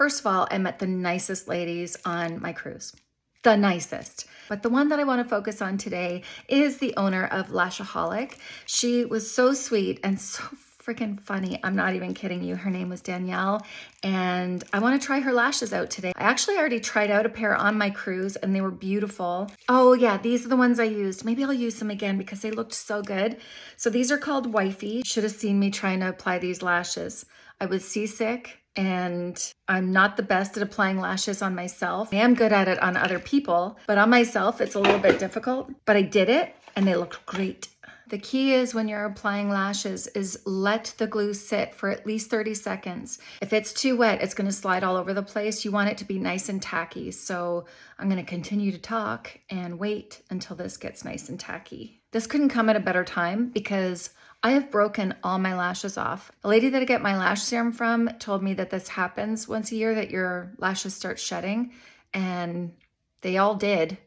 First of all, I met the nicest ladies on my cruise. The nicest. But the one that I want to focus on today is the owner of Lashaholic. She was so sweet and so freaking funny. I'm not even kidding you. Her name was Danielle and I want to try her lashes out today. I actually already tried out a pair on my cruise and they were beautiful. Oh yeah, these are the ones I used. Maybe I'll use them again because they looked so good. So these are called Wifey. Should have seen me trying to apply these lashes. I was seasick and I'm not the best at applying lashes on myself. I am good at it on other people, but on myself, it's a little bit difficult, but I did it and they looked great. The key is when you're applying lashes is let the glue sit for at least 30 seconds. If it's too wet, it's gonna slide all over the place. You want it to be nice and tacky. So I'm gonna continue to talk and wait until this gets nice and tacky. This couldn't come at a better time because I have broken all my lashes off. A lady that I get my lash serum from told me that this happens once a year, that your lashes start shedding and they all did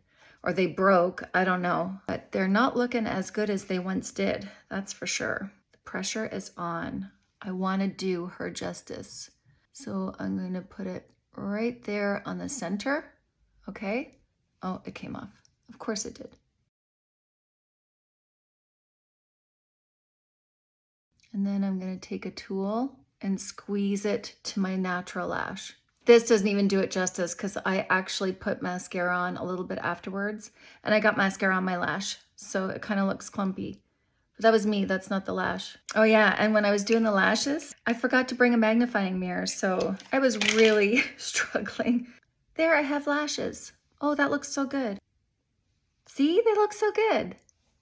or they broke, I don't know. But they're not looking as good as they once did, that's for sure. The pressure is on. I wanna do her justice. So I'm gonna put it right there on the center, okay? Oh, it came off. Of course it did. And then I'm gonna take a tool and squeeze it to my natural lash. This doesn't even do it justice because I actually put mascara on a little bit afterwards and I got mascara on my lash. So it kind of looks clumpy. But that was me, that's not the lash. Oh yeah, and when I was doing the lashes, I forgot to bring a magnifying mirror. So I was really struggling. There, I have lashes. Oh, that looks so good. See, they look so good.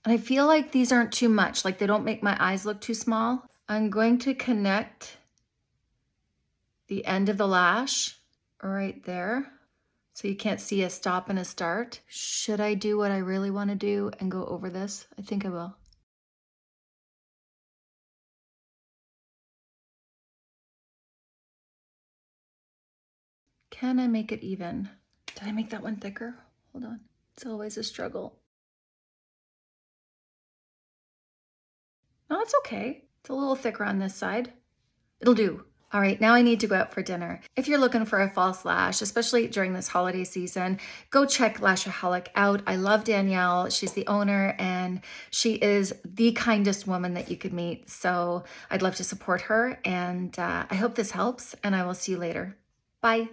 And I feel like these aren't too much, like they don't make my eyes look too small. I'm going to connect the end of the lash right there. So you can't see a stop and a start. Should I do what I really want to do and go over this? I think I will. Can I make it even? Did I make that one thicker? Hold on. It's always a struggle. No, it's okay. It's a little thicker on this side. It'll do. All right, now I need to go out for dinner. If you're looking for a false lash, especially during this holiday season, go check Lashaholic out. I love Danielle. She's the owner and she is the kindest woman that you could meet. So I'd love to support her and uh, I hope this helps and I will see you later. Bye.